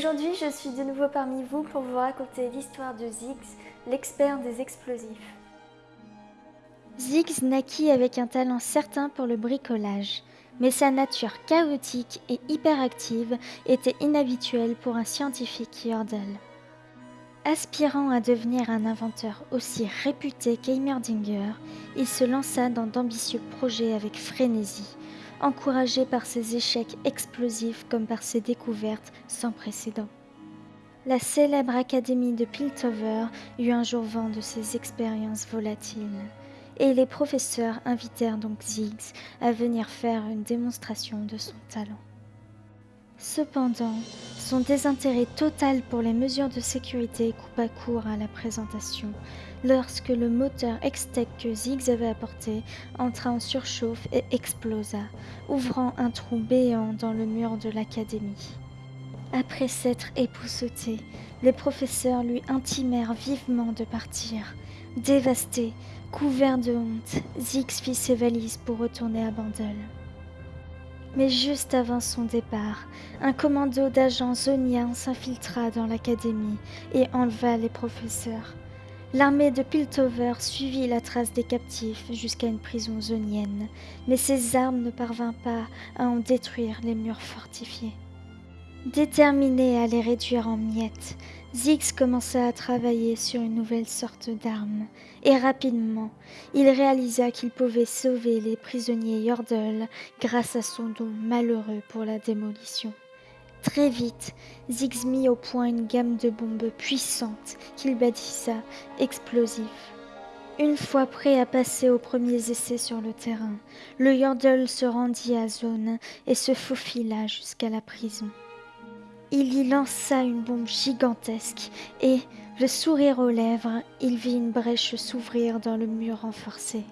Aujourd'hui, je suis de nouveau parmi vous pour vous raconter l'histoire de Ziggs, l'expert des explosifs. Ziggs naquit avec un talent certain pour le bricolage, mais sa nature chaotique et hyperactive était inhabituelle pour un scientifique Yordle. Aspirant à devenir un inventeur aussi réputé qu'Heimerdinger, il se lança dans d'ambitieux projets avec frénésie, encouragé par ses échecs explosifs comme par ses découvertes sans précédent. La célèbre académie de Piltover eut un jour vent de ses expériences volatiles, et les professeurs invitèrent donc Ziggs à venir faire une démonstration de son talent. Cependant, son désintérêt total pour les mesures de sécurité coupa court à la présentation, lorsque le moteur X-Tech que Ziggs avait apporté entra en surchauffe et explosa, ouvrant un trou béant dans le mur de l'académie. Après s'être épousseté, les professeurs lui intimèrent vivement de partir. Dévasté, couvert de honte, Ziggs fit ses valises pour retourner à Bandel. Mais juste avant son départ, un commando d'agents zoniens s'infiltra dans l'académie et enleva les professeurs. L'armée de Piltover suivit la trace des captifs jusqu'à une prison zonienne, mais ses armes ne parvinrent pas à en détruire les murs fortifiés. Déterminé à les réduire en miettes, Ziggs commença à travailler sur une nouvelle sorte d'arme, et rapidement, il réalisa qu'il pouvait sauver les prisonniers Yordle grâce à son don malheureux pour la démolition. Très vite, Ziggs mit au point une gamme de bombes puissantes qu'il baptisa explosifs. Une fois prêt à passer aux premiers essais sur le terrain, le Yordle se rendit à Zone et se faufila jusqu'à la prison. Il y lança une bombe gigantesque et, le sourire aux lèvres, il vit une brèche s'ouvrir dans le mur renforcé.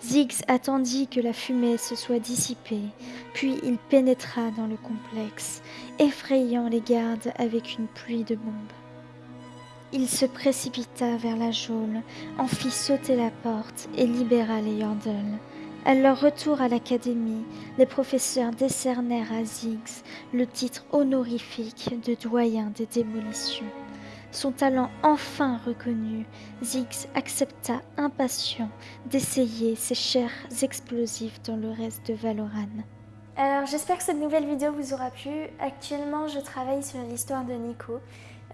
Ziggs attendit que la fumée se soit dissipée, puis il pénétra dans le complexe, effrayant les gardes avec une pluie de bombes. Il se précipita vers la geôle, en fit sauter la porte et libéra les Yordles. À leur retour à l'académie, les professeurs décernèrent à Ziggs le titre honorifique de doyen des démolitions. Son talent enfin reconnu, Ziggs accepta impatient d'essayer ses chers explosifs dans le reste de Valoran. Alors j'espère que cette nouvelle vidéo vous aura plu. Actuellement je travaille sur l'histoire de Nico.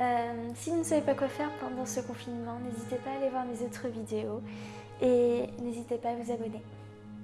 Euh, si vous ne savez pas quoi faire pendant ce confinement, n'hésitez pas à aller voir mes autres vidéos et n'hésitez pas à vous abonner.